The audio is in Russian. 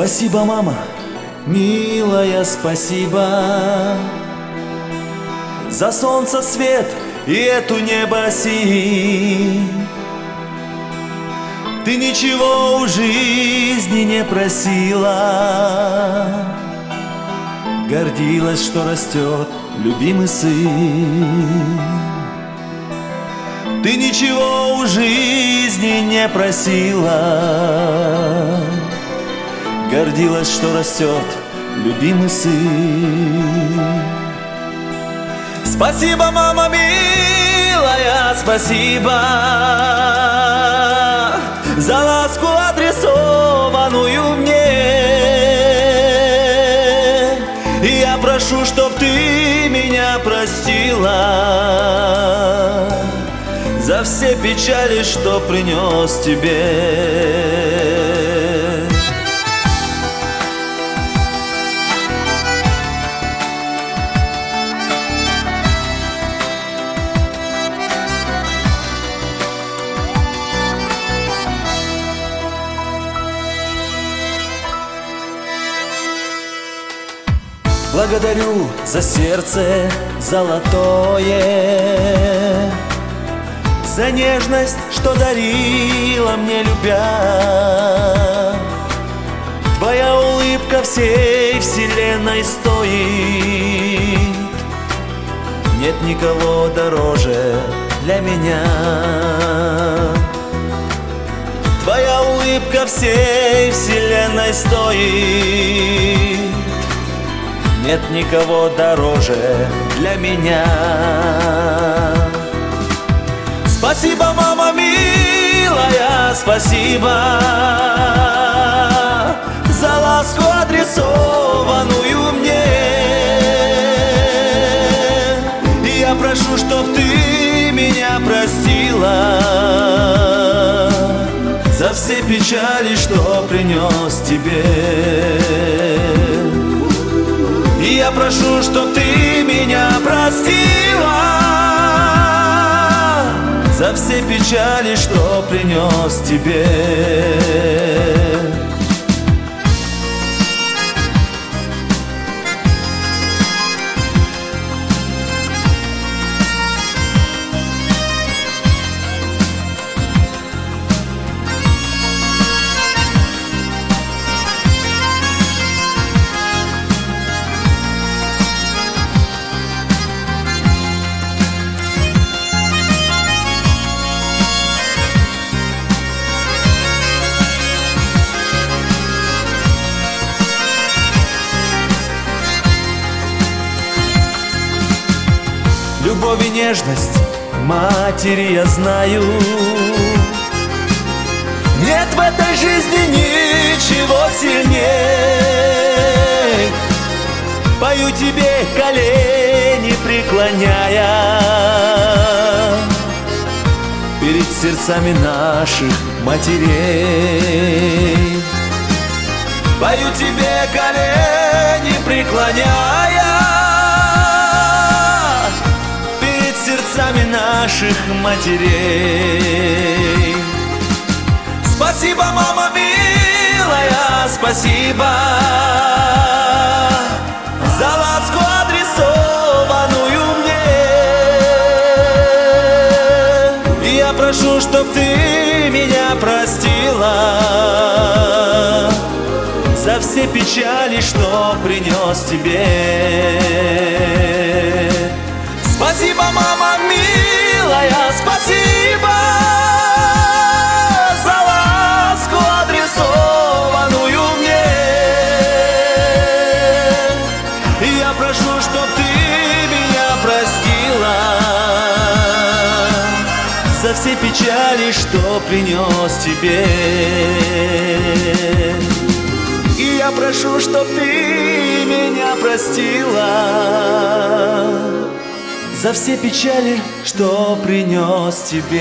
Спасибо, мама, милая, спасибо. За солнце свет и эту небо синь Ты ничего у жизни не просила. Гордилась, что растет любимый сын. Ты ничего у жизни не просила Гордилась, что растет любимый сын. Спасибо, мама милая, спасибо За ласку адресованную мне. Я прошу, чтоб ты меня простила За все печали, что принес тебе Благодарю за сердце золотое За нежность, что дарила мне любя. Твоя улыбка всей вселенной стоит. Нет никого дороже для меня. Твоя улыбка всей вселенной стоит нет никого дороже для меня. Спасибо, мама милая, спасибо За ласку адресованную мне. И я прошу, чтоб ты меня простила За все печали, что принес тебе и я прошу, чтоб ты меня простила За все печали, что принес тебе Любовь и нежность матери я знаю. Нет в этой жизни ничего сильнее. Пою тебе колени преклоняя Перед сердцами наших матерей. Пою тебе колени преклоняя сердцами наших матерей. Спасибо, мама милая, спасибо за ласку адресованную мне. Я прошу, чтоб ты меня простила за все печали, что принес тебе. Спасибо, мама милая, спасибо За ласку адресованную мне. Я прошу, чтоб ты меня простила За все печали, что принес тебе. И я прошу, чтоб ты меня простила за все печали, что принес тебе.